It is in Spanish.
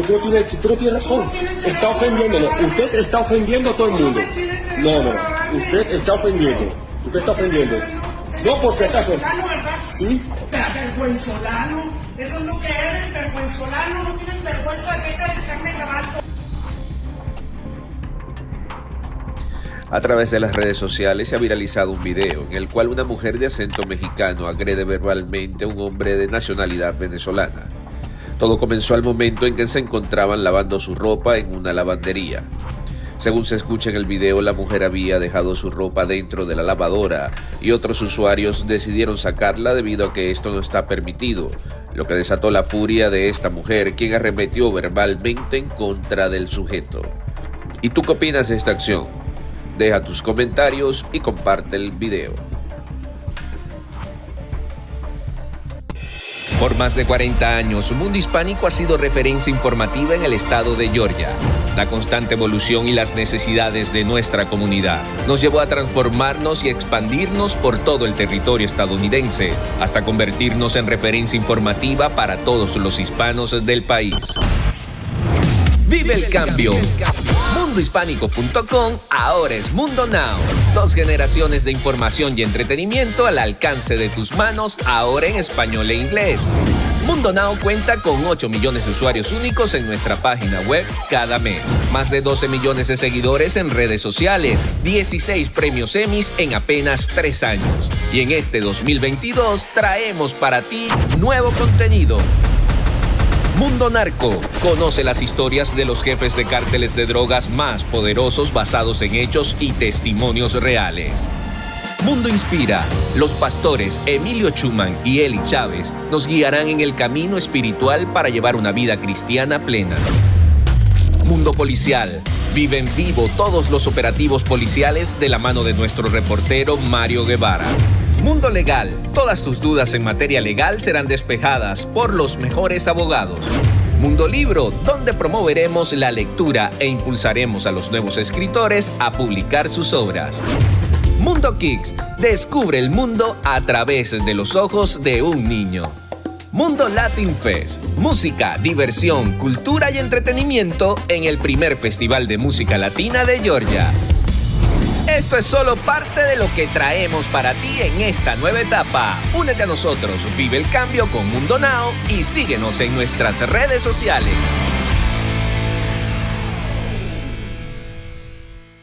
Tú no tienes, tú no tienes razón. Está ofendiéndolo. Usted está ofendiendo a todo el mundo. No, no. Usted está ofendiendo. Usted está ofendiendo. No, por si acaso. ¿Sí? Vergüenzolano. Eso es lo que eres, vergüenzolano. No tienes vergüenza de que cabal. A través de las redes sociales se ha viralizado un video en el cual una mujer de acento mexicano agrede verbalmente a un hombre de nacionalidad venezolana. Todo comenzó al momento en que se encontraban lavando su ropa en una lavandería. Según se escucha en el video, la mujer había dejado su ropa dentro de la lavadora y otros usuarios decidieron sacarla debido a que esto no está permitido, lo que desató la furia de esta mujer, quien arremetió verbalmente en contra del sujeto. ¿Y tú qué opinas de esta acción? Deja tus comentarios y comparte el video. Por más de 40 años, Mundo Hispánico ha sido referencia informativa en el estado de Georgia. La constante evolución y las necesidades de nuestra comunidad nos llevó a transformarnos y expandirnos por todo el territorio estadounidense, hasta convertirnos en referencia informativa para todos los hispanos del país. Vive el cambio. Mundohispánico.com ahora es Mundo Now. Dos generaciones de información y entretenimiento al alcance de tus manos, ahora en español e inglés. Mundo Now cuenta con 8 millones de usuarios únicos en nuestra página web cada mes. Más de 12 millones de seguidores en redes sociales. 16 premios Emmys en apenas 3 años. Y en este 2022 traemos para ti nuevo contenido Mundo Narco. Conoce las historias de los jefes de cárteles de drogas más poderosos basados en hechos y testimonios reales. Mundo Inspira. Los pastores Emilio Chuman y Eli Chávez nos guiarán en el camino espiritual para llevar una vida cristiana plena. Mundo Policial. Vive en vivo todos los operativos policiales de la mano de nuestro reportero Mario Guevara. Mundo Legal. Todas tus dudas en materia legal serán despejadas por los mejores abogados. Mundo Libro, donde promoveremos la lectura e impulsaremos a los nuevos escritores a publicar sus obras. Mundo Kicks, descubre el mundo a través de los ojos de un niño. Mundo Latin Fest, música, diversión, cultura y entretenimiento en el primer Festival de Música Latina de Georgia. Esto es solo parte de lo que traemos para ti en esta nueva etapa. Únete a nosotros, vive el cambio con Mundo Now y síguenos en nuestras redes sociales.